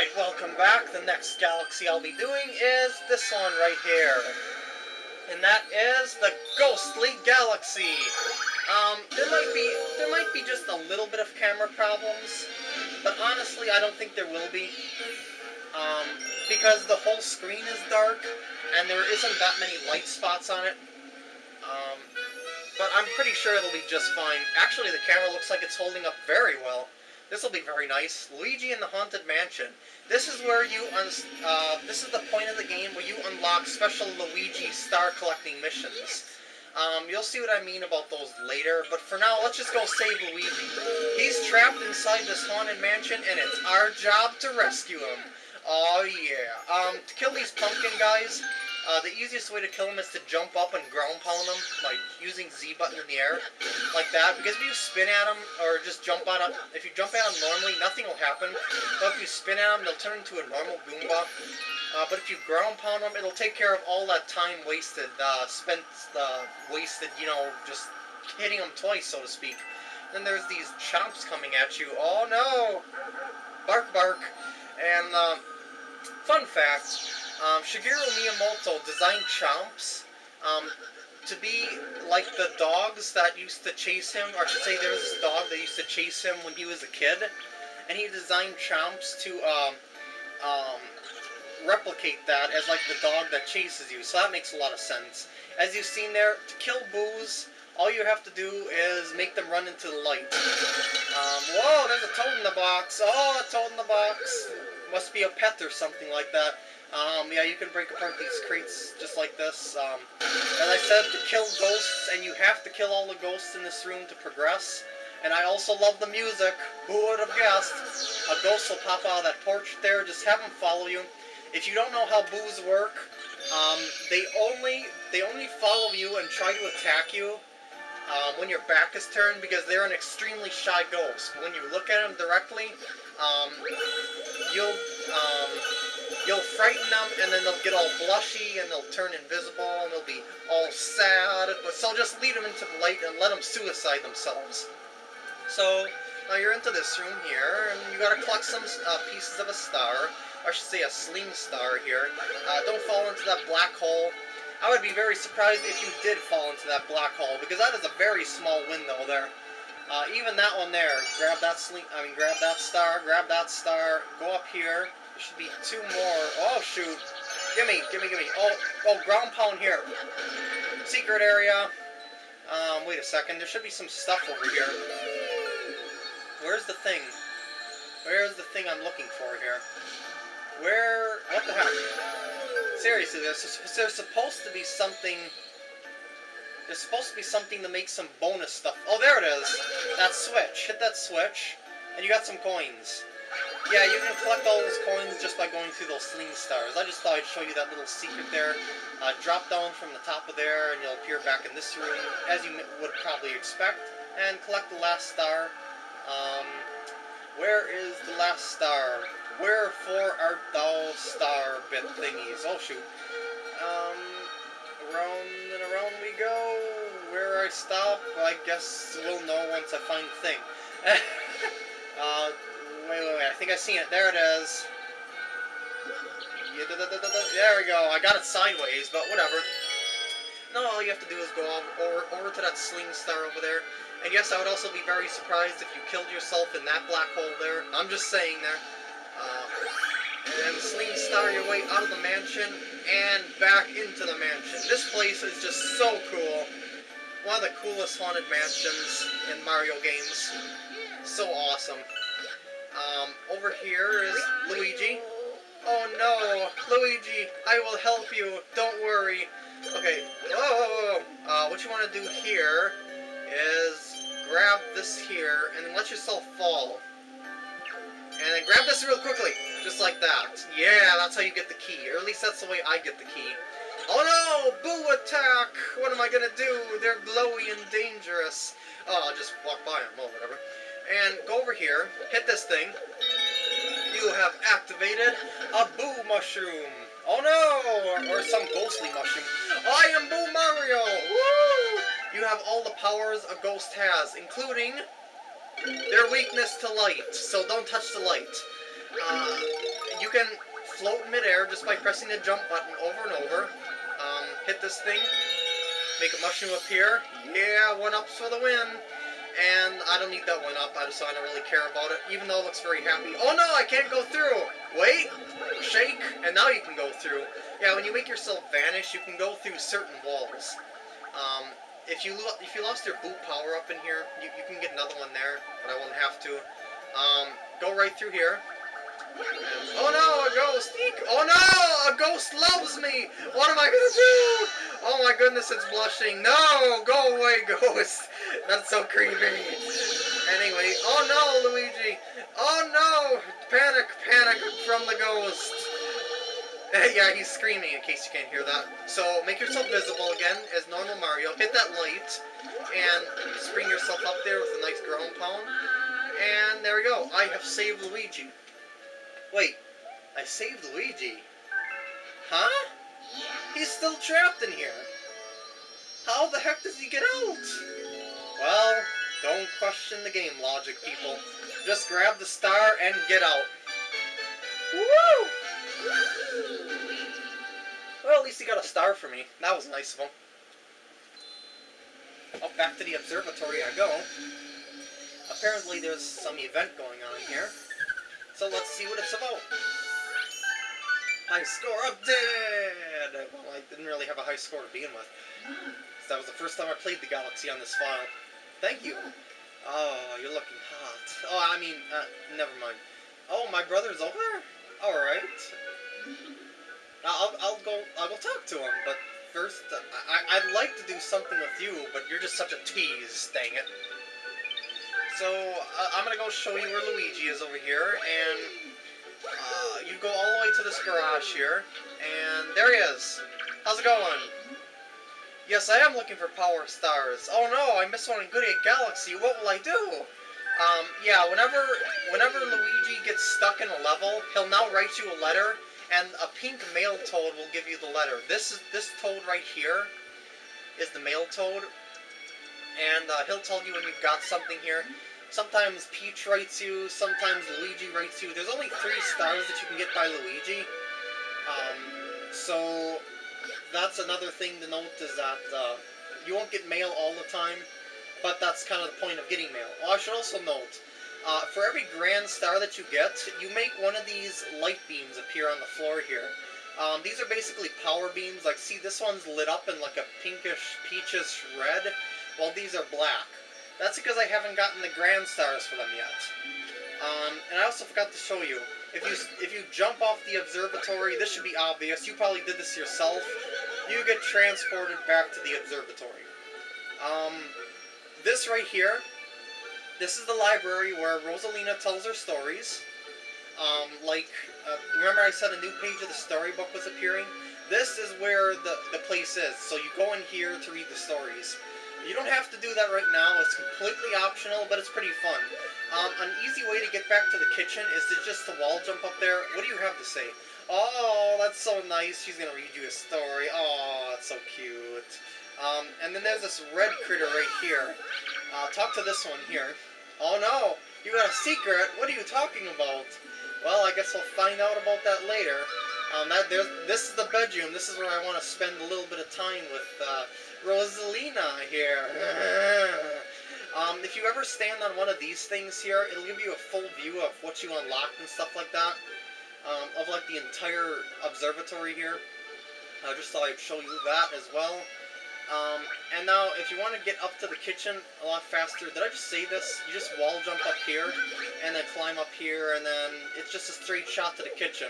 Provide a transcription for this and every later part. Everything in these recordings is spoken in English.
Alright, welcome back. The next galaxy I'll be doing is this one right here. And that is the Ghostly Galaxy. Um, there might be there might be just a little bit of camera problems, but honestly I don't think there will be. Um, because the whole screen is dark, and there isn't that many light spots on it. Um, but I'm pretty sure it'll be just fine. Actually, the camera looks like it's holding up very well. This will be very nice. Luigi in the Haunted Mansion. This is where you, uh, this is the point of the game where you unlock special Luigi star collecting missions. Um, you'll see what I mean about those later, but for now, let's just go save Luigi. He's trapped inside this haunted mansion, and it's our job to rescue him. Oh yeah. Um, to kill these pumpkin guys, uh, the easiest way to kill them is to jump up and ground pound them by using Z button in the air, like that. Because if you spin at them, or just jump on them, if you jump at them normally, nothing will happen. But if you spin at them, they'll turn into a normal Goomba. Uh, but if you ground pound them, it'll take care of all that time wasted, uh, spent, uh, wasted, you know, just hitting them twice, so to speak. Then there's these chomps coming at you. Oh no! Bark, bark. And, uh, fun fact, um, Shigeru Miyamoto designed Chomps um, to be like the dogs that used to chase him, or I should say there was this dog that used to chase him when he was a kid, and he designed Chomps to um, um, replicate that as like the dog that chases you, so that makes a lot of sense. As you've seen there, to kill Boos, all you have to do is make them run into the light. Um, whoa, there's a toad in the box. Oh, a toad in the box. Must be a pet or something like that. Um, yeah, you can break apart these crates just like this. Um, as I said, to kill ghosts, and you have to kill all the ghosts in this room to progress. And I also love the music. Who would have guessed? A ghost will pop out of that porch there. Just have them follow you. If you don't know how boos work, um, they only they only follow you and try to attack you um, when your back is turned because they're an extremely shy ghost. When you look at them directly, um, you'll um, you'll frighten them, and then they'll get all blushy, and they'll turn invisible, and they'll be all sad. But so just lead them into the light and let them suicide themselves. So now you're into this room here, and you gotta collect some uh, pieces of a star. I should say a sling star here. Uh, don't fall into that black hole. I would be very surprised if you did fall into that black hole, because that is a very small window there. Uh, even that one there, grab that sling, I mean grab that star, grab that star, go up here, should be two more. Oh, shoot. Gimme, gimme, gimme. Oh, oh, ground pound here. Secret area. Um, wait a second. There should be some stuff over here. Where's the thing? Where's the thing I'm looking for here? Where... What the heck? Seriously, there's, there's supposed to be something... There's supposed to be something to make some bonus stuff. Oh, there it is! That switch. Hit that switch, and you got some coins. Yeah, you can collect all those coins just by going through those sling stars. I just thought I'd show you that little secret there. Uh, drop down from the top of there, and you'll appear back in this room, as you would probably expect, and collect the last star. Um, where is the last star? Wherefore art thou star bit thingies? Oh, shoot. Um, around and around we go. Where I stop, I guess we'll know once I find the thing. uh, Wait, wait, wait. I think I've seen it. There it is. There we go. I got it sideways, but whatever. No, all you have to do is go over, over to that sling star over there. And yes, I would also be very surprised if you killed yourself in that black hole there. I'm just saying there. Uh, and sling star your way out of the mansion and back into the mansion. This place is just so cool. One of the coolest haunted mansions in Mario games. So awesome. Over here is Luigi. Oh no, Luigi, I will help you. Don't worry. Okay, whoa. Uh, what you want to do here is grab this here and let yourself fall. And then grab this real quickly, just like that. Yeah, that's how you get the key, or at least that's the way I get the key. Oh no! Boo attack! What am I gonna do? They're glowy and dangerous. Oh, I'll just walk by them. Well, whatever and go over here, hit this thing. You have activated a Boo Mushroom. Oh no! Or, some ghostly mushroom. I am Boo Mario! Woo! You have all the powers a ghost has, including their weakness to light, so don't touch the light. Uh, you can float in midair just by pressing the jump button over and over. Um, hit this thing, make a mushroom appear. Yeah, one ups for the win. And I don't need that one up, I just I don't really care about it, even though it looks very happy. Oh no, I can't go through! Wait! Shake, and now you can go through. Yeah, when you make yourself vanish, you can go through certain walls. Um, if you if you lost your boot power up in here, you, you can get another one there, but I won't have to. Um, go right through here. Oh no, a ghost! Oh no, a ghost loves me! What am I gonna do? Oh my goodness, it's blushing. No, go away, ghost. That's so creepy. Anyway, oh no, Luigi. Oh no, panic, panic from the ghost. Eh, yeah, he's screaming in case you can't hear that. So make yourself visible again as normal Mario. Hit that light and spring yourself up there with a nice ground pound. And there we go. I have saved Luigi. Wait, I saved Luigi? Huh? He's still trapped in here. How the heck does he get out? Well, don't question the game logic, people. Just grab the star and get out. Woo! Well, at least he got a star for me. That was nice of him. Up back to the observatory I go. Apparently there's some event going on here. So let's see what it's about. High score update! Well, I didn't really have a high score to begin with. That was the first time I played the Galaxy on this file. Thank you. Oh, you're looking hot. Oh, I mean, uh, never mind. Oh, my brother's over? Alright. I'll, I'll go I'll go talk to him, but first, uh, I, I'd like to do something with you, but you're just such a tease, dang it. So, uh, I'm gonna go show you where Luigi is over here, and uh, you go all the way to this garage here, and there he is. How's it going? Yes, I am looking for power stars. Oh no, I missed one in Good Egg Galaxy. What will I do? Um, yeah, whenever whenever Luigi gets stuck in a level, he'll now write you a letter, and a pink mail toad will give you the letter. This is this toad right here is the mail toad, and uh, he'll tell you when you've got something here. Sometimes Peach writes you, sometimes Luigi writes you. There's only three stars that you can get by Luigi. Um, so, that's another thing to note is that uh, you won't get mail all the time, but that's kind of the point of getting mail. Oh, I should also note, uh, for every grand star that you get, you make one of these light beams appear on the floor here. Um, these are basically power beams, like see this one's lit up in like a pinkish, peachish red, while these are black. That's because I haven't gotten the Grand Stars for them yet. Um, and I also forgot to show you. If you if you jump off the observatory, this should be obvious. You probably did this yourself. You get transported back to the observatory. Um, this right here, this is the library where Rosalina tells her stories. Um, like, uh, remember I said a new page of the storybook was appearing? This is where the, the place is. So you go in here to read the stories. You don't have to do that right now. It's completely optional, but it's pretty fun. Um, an easy way to get back to the kitchen is to just the wall jump up there. What do you have to say? Oh, that's so nice. She's going to read you a story. Oh, that's so cute. Um, and then there's this red critter right here. Uh, talk to this one here. Oh no, you got a secret. What are you talking about? Well, I guess we'll find out about that later. Um, that this is the bedroom. This is where I want to spend a little bit of time with uh, Rosalina here. um, if you ever stand on one of these things here, it'll give you a full view of what you unlocked and stuff like that. Um, of like the entire observatory here. I just thought I'd show you that as well. Um, and now, if you want to get up to the kitchen a lot faster, did I just say this? You just wall jump up here, and then climb up here, and then it's just a straight shot to the kitchen.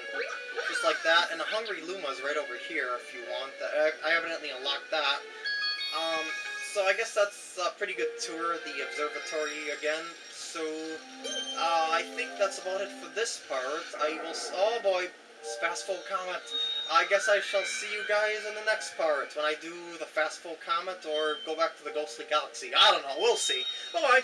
Just like that, and the Hungry Luma's right over here if you want. I evidently unlocked that. Um, so I guess that's a pretty good tour of the observatory again. So, uh, I think that's about it for this part. I will... Oh boy, Fast Foe Comet. I guess I shall see you guys in the next part when I do the Fast Foe Comet or go back to the Ghostly Galaxy. I don't know, we'll see. Bye-bye.